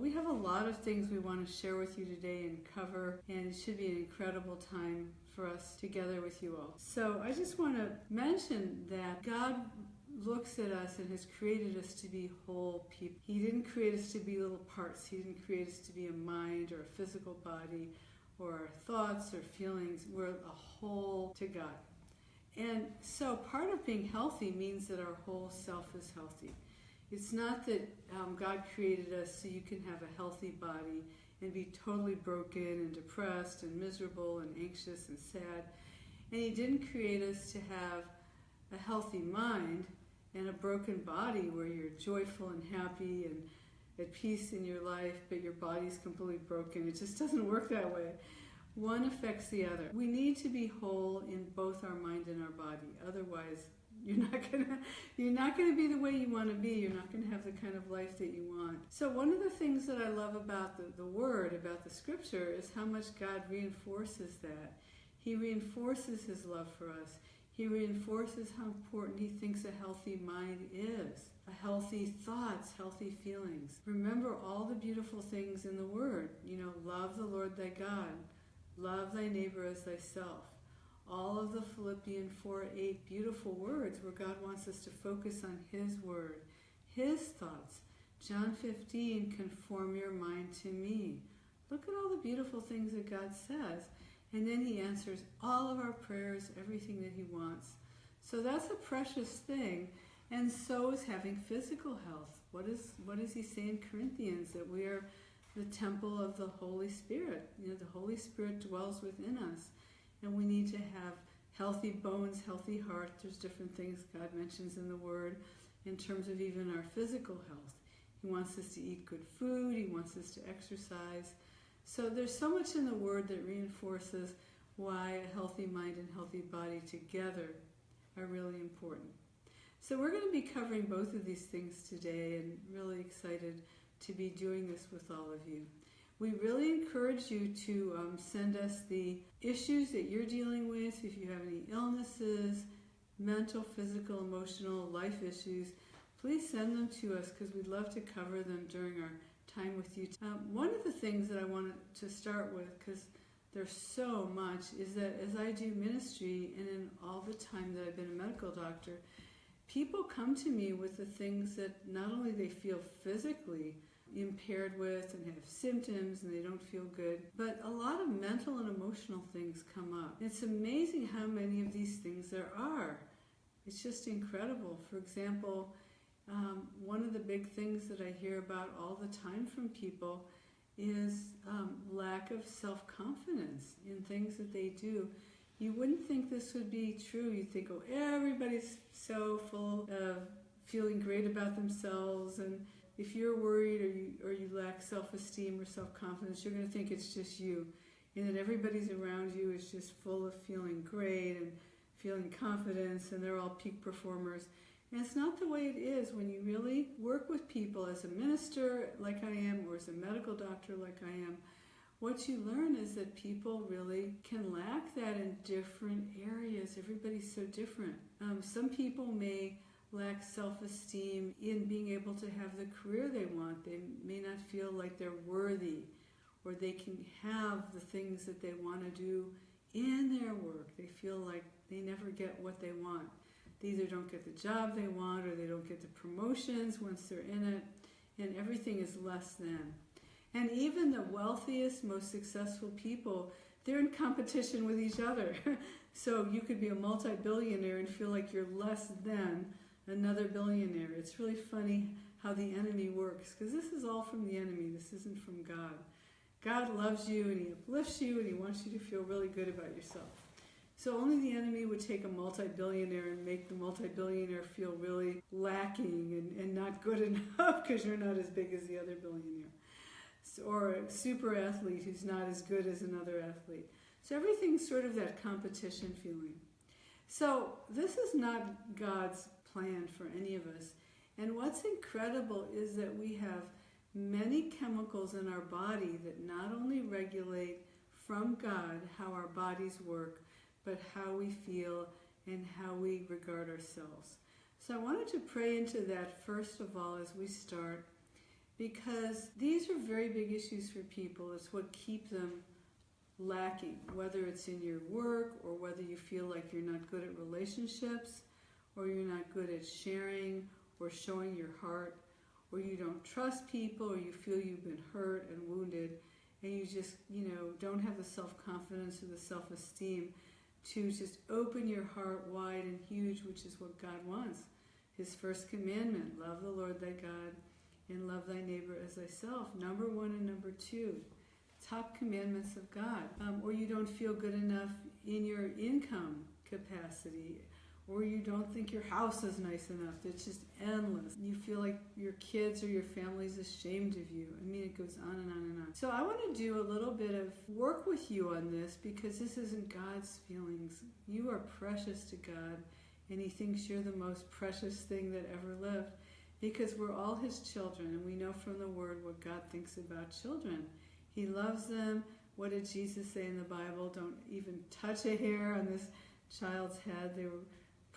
We have a lot of things we want to share with you today and cover, and it should be an incredible time for us together with you all. So, I just want to mention that God looks at us and has created us to be whole people. He didn't create us to be little parts, He didn't create us to be a mind or a physical body or our thoughts or feelings. We're a whole to God. And so, part of being healthy means that our whole self is healthy. It's not that um, God created us so you can have a healthy body and be totally broken and depressed and miserable and anxious and sad. And He didn't create us to have a healthy mind and a broken body where you're joyful and happy and at peace in your life, but your body's completely broken. It just doesn't work that way. One affects the other. We need to be whole in both our mind and our body. Otherwise, you're not gonna you're not gonna be the way you want to be. You're not gonna have the kind of life that you want. So one of the things that I love about the, the word, about the scripture, is how much God reinforces that. He reinforces his love for us. He reinforces how important he thinks a healthy mind is. A healthy thoughts, healthy feelings. Remember all the beautiful things in the word. You know, love the Lord thy God. Love thy neighbor as thyself all of the Philippian 4 8 beautiful words where God wants us to focus on His word, His thoughts. John 15, conform your mind to me. Look at all the beautiful things that God says. And then He answers all of our prayers, everything that He wants. So that's a precious thing. And so is having physical health. What, is, what does He say in Corinthians? That we are the temple of the Holy Spirit. You know, the Holy Spirit dwells within us and we need to have healthy bones, healthy heart. There's different things God mentions in the Word in terms of even our physical health. He wants us to eat good food, He wants us to exercise. So there's so much in the Word that reinforces why a healthy mind and healthy body together are really important. So we're going to be covering both of these things today and really excited to be doing this with all of you. We really encourage you to um, send us the issues that you're dealing with, if you have any illnesses, mental, physical, emotional, life issues, please send them to us because we'd love to cover them during our time with you. Um, one of the things that I wanted to start with, because there's so much, is that as I do ministry and in all the time that I've been a medical doctor, people come to me with the things that not only they feel physically, impaired with and have symptoms and they don't feel good. But a lot of mental and emotional things come up. It's amazing how many of these things there are. It's just incredible. For example, um, one of the big things that I hear about all the time from people is um, lack of self confidence in things that they do. You wouldn't think this would be true. You'd think, oh, everybody's so full of feeling great about themselves and if you're worried or you, or you lack self-esteem or self-confidence, you're going to think it's just you, and that everybody's around you is just full of feeling great and feeling confidence, and they're all peak performers. And it's not the way it is when you really work with people as a minister, like I am, or as a medical doctor, like I am. What you learn is that people really can lack that in different areas. Everybody's so different. Um, some people may lack self esteem in being able to have the career they want. They may not feel like they're worthy or they can have the things that they want to do in their work. They feel like they never get what they want. They either don't get the job they want or they don't get the promotions once they're in it, and everything is less than. And even the wealthiest, most successful people, they're in competition with each other. so you could be a multi billionaire and feel like you're less than another billionaire. It's really funny how the enemy works because this is all from the enemy. This isn't from God. God loves you and He uplifts you and He wants you to feel really good about yourself. So only the enemy would take a multi-billionaire and make the multi-billionaire feel really lacking and, and not good enough because you're not as big as the other billionaire. So, or a super athlete who's not as good as another athlete. So everything's sort of that competition feeling. So this is not God's plan for any of us. And what's incredible is that we have many chemicals in our body that not only regulate from God how our bodies work, but how we feel and how we regard ourselves. So I wanted to pray into that first of all as we start because these are very big issues for people. It's what keep them lacking, whether it's in your work or whether you feel like you're not good at relationships or you're not good at sharing or showing your heart or you don't trust people or you feel you've been hurt and wounded and you just, you know, don't have the self-confidence or the self-esteem to just open your heart wide and huge, which is what God wants. His first commandment, love the Lord thy God and love thy neighbor as thyself. Number one and number two, top commandments of God. Um, or you don't feel good enough in your income capacity or you don't think your house is nice enough. It's just endless. You feel like your kids or your family's ashamed of you. I mean, it goes on and on and on. So I want to do a little bit of work with you on this because this isn't God's feelings. You are precious to God, and He thinks you're the most precious thing that ever lived because we're all His children, and we know from the Word what God thinks about children. He loves them. What did Jesus say in the Bible? Don't even touch a hair on this child's head. They were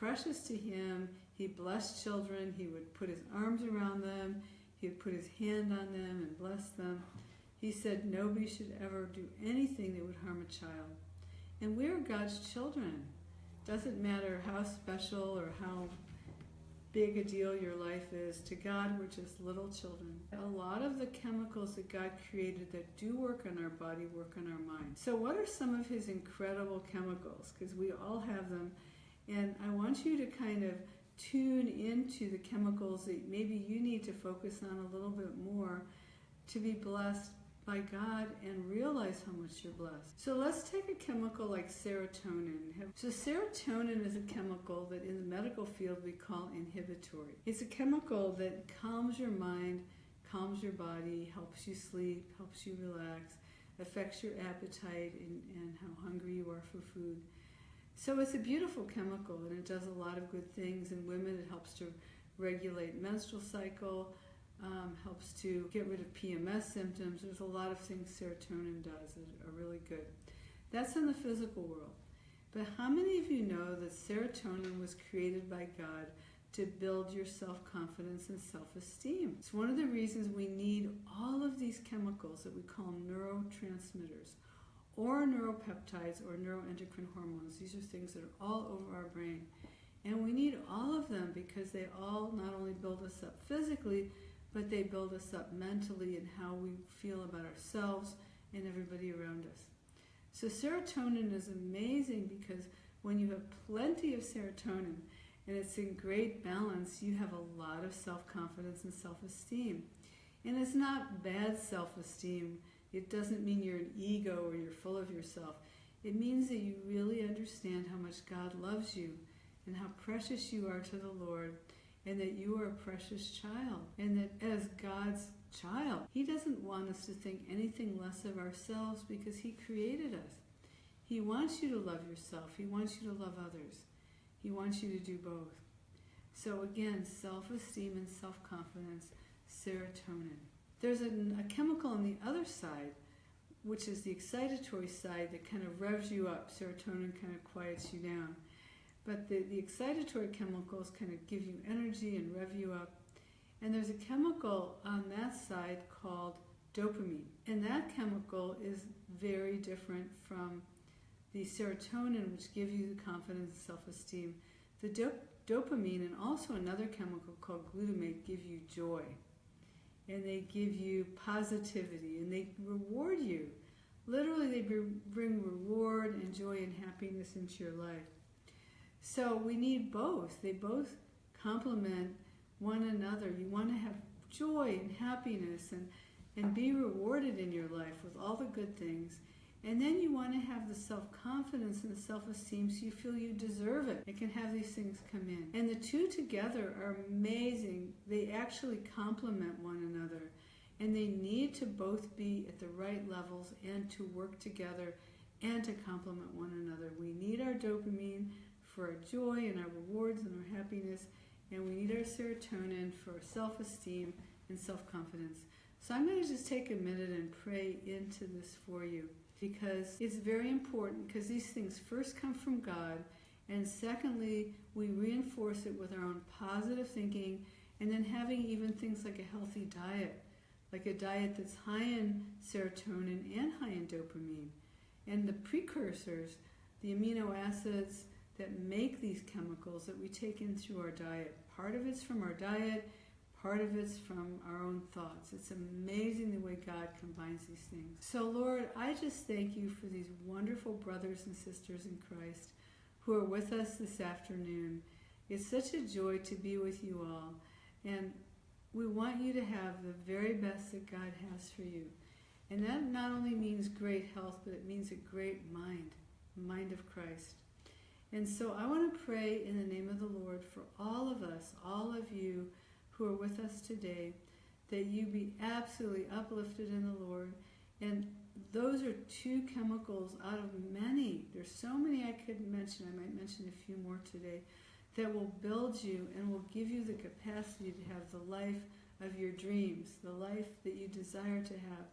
precious to him. He blessed children. He would put his arms around them. He would put his hand on them and bless them. He said nobody should ever do anything that would harm a child. And we are God's children. Doesn't matter how special or how big a deal your life is. To God, we're just little children. A lot of the chemicals that God created that do work on our body work on our mind. So, what are some of His incredible chemicals? Because we all have them and I want you to kind of tune into the chemicals that maybe you need to focus on a little bit more to be blessed by God and realize how much you're blessed. So let's take a chemical like serotonin. So serotonin is a chemical that in the medical field we call inhibitory. It's a chemical that calms your mind, calms your body, helps you sleep, helps you relax, affects your appetite and, and how hungry you are for food. So it's a beautiful chemical and it does a lot of good things. In women, it helps to regulate menstrual cycle, um, helps to get rid of PMS symptoms. There's a lot of things serotonin does that are really good. That's in the physical world. But how many of you know that serotonin was created by God to build your self-confidence and self-esteem? It's one of the reasons we need all of these chemicals that we call neurotransmitters or neuropeptides or neuroendocrine hormones. These are things that are all over our brain. And we need all of them because they all not only build us up physically, but they build us up mentally and how we feel about ourselves and everybody around us. So serotonin is amazing because when you have plenty of serotonin and it's in great balance, you have a lot of self-confidence and self-esteem. And it's not bad self-esteem it doesn't mean you're an ego or you're full of yourself. It means that you really understand how much God loves you and how precious you are to the Lord and that you are a precious child and that as God's child, He doesn't want us to think anything less of ourselves because He created us. He wants you to love yourself. He wants you to love others. He wants you to do both. So again, self-esteem and self-confidence, serotonin. There's a, a chemical on the other side, which is the excitatory side that kind of revs you up. Serotonin kind of quiets you down. But the, the excitatory chemicals kind of give you energy and rev you up. And there's a chemical on that side called dopamine. And that chemical is very different from the serotonin, which gives you the confidence and self-esteem. The dop dopamine and also another chemical called glutamate give you joy and they give you positivity and they reward you. Literally, they bring reward and joy and happiness into your life. So we need both. They both complement one another. You want to have joy and happiness and, and be rewarded in your life with all the good things. And then you want to have the self-confidence and the self-esteem so you feel you deserve it. It can have these things come in. And the two together are amazing. They actually complement one another. And they need to both be at the right levels and to work together and to complement one another. We need our dopamine for our joy and our rewards and our happiness. And we need our serotonin for self-esteem and self-confidence. So I'm going to just take a minute and pray into this for you because it's very important because these things first come from God and secondly we reinforce it with our own positive thinking and then having even things like a healthy diet like a diet that's high in serotonin and high in dopamine. And the precursors, the amino acids that make these chemicals that we take in through our diet, part of it's from our diet, part of it's from our own thoughts. It's amazing the way God combines these things. So, Lord, I just thank you for these wonderful brothers and sisters in Christ who are with us this afternoon. It's such a joy to be with you all. And we want you to have the very best that God has for you. And that not only means great health, but it means a great mind, mind of Christ. And so I want to pray in the name of the Lord for all of us, all of you who are with us today, that you be absolutely uplifted in the Lord. And those are two chemicals out of many. There's so many I could mention. I might mention a few more today that will build you and will give you the capacity to have the life of your dreams, the life that you desire to have,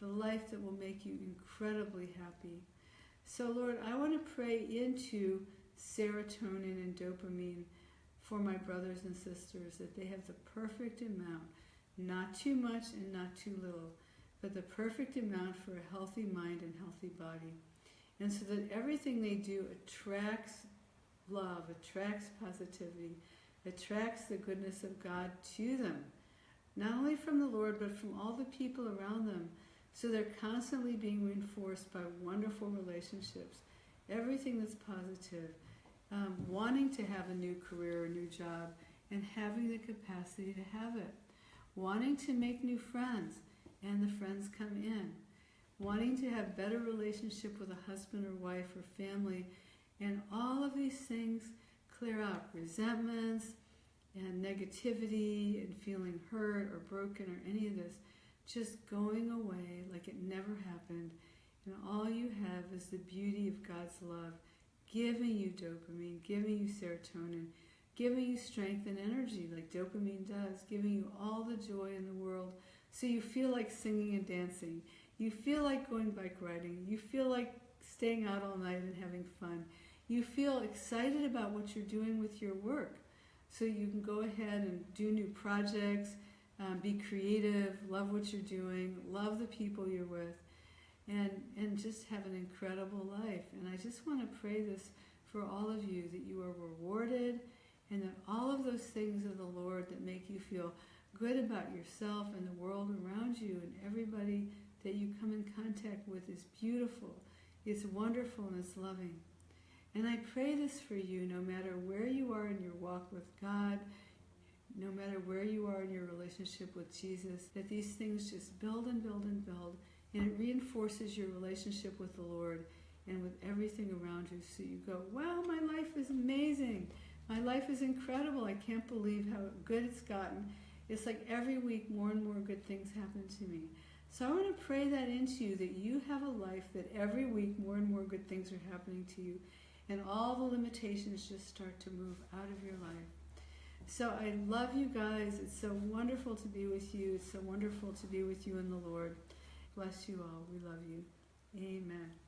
the life that will make you incredibly happy. So, Lord, I want to pray into serotonin and dopamine for my brothers and sisters that they have the perfect amount, not too much and not too little, but the perfect amount for a healthy mind and healthy body. And so that everything they do attracts love, attracts positivity, attracts the goodness of God to them, not only from the Lord, but from all the people around them. So they're constantly being reinforced by wonderful relationships, everything that's positive, um, wanting to have a new career, a new job, and having the capacity to have it, wanting to make new friends, and the friends come in, wanting to have better relationship with a husband or wife or family and all of these things clear out resentments and negativity and feeling hurt or broken or any of this. Just going away like it never happened. And all you have is the beauty of God's love giving you dopamine, giving you serotonin, giving you strength and energy like dopamine does, giving you all the joy in the world. So you feel like singing and dancing. You feel like going bike riding. You feel like staying out all night and having fun you feel excited about what you're doing with your work. So you can go ahead and do new projects, um, be creative, love what you're doing, love the people you're with, and, and just have an incredible life. And I just want to pray this for all of you that you are rewarded and that all of those things of the Lord that make you feel good about yourself and the world around you and everybody that you come in contact with is beautiful, it's wonderful, and loving. And I pray this for you no matter where you are in your walk with God, no matter where you are in your relationship with Jesus, that these things just build and build and build, and it reinforces your relationship with the Lord and with everything around you. So you go, wow, my life is amazing. My life is incredible. I can't believe how good it's gotten. It's like every week more and more good things happen to me. So I want to pray that into you that you have a life that every week more and more good things are happening to you and all the limitations just start to move out of your life. So I love you guys. It's so wonderful to be with you. It's so wonderful to be with you in the Lord. Bless you all. We love you. Amen.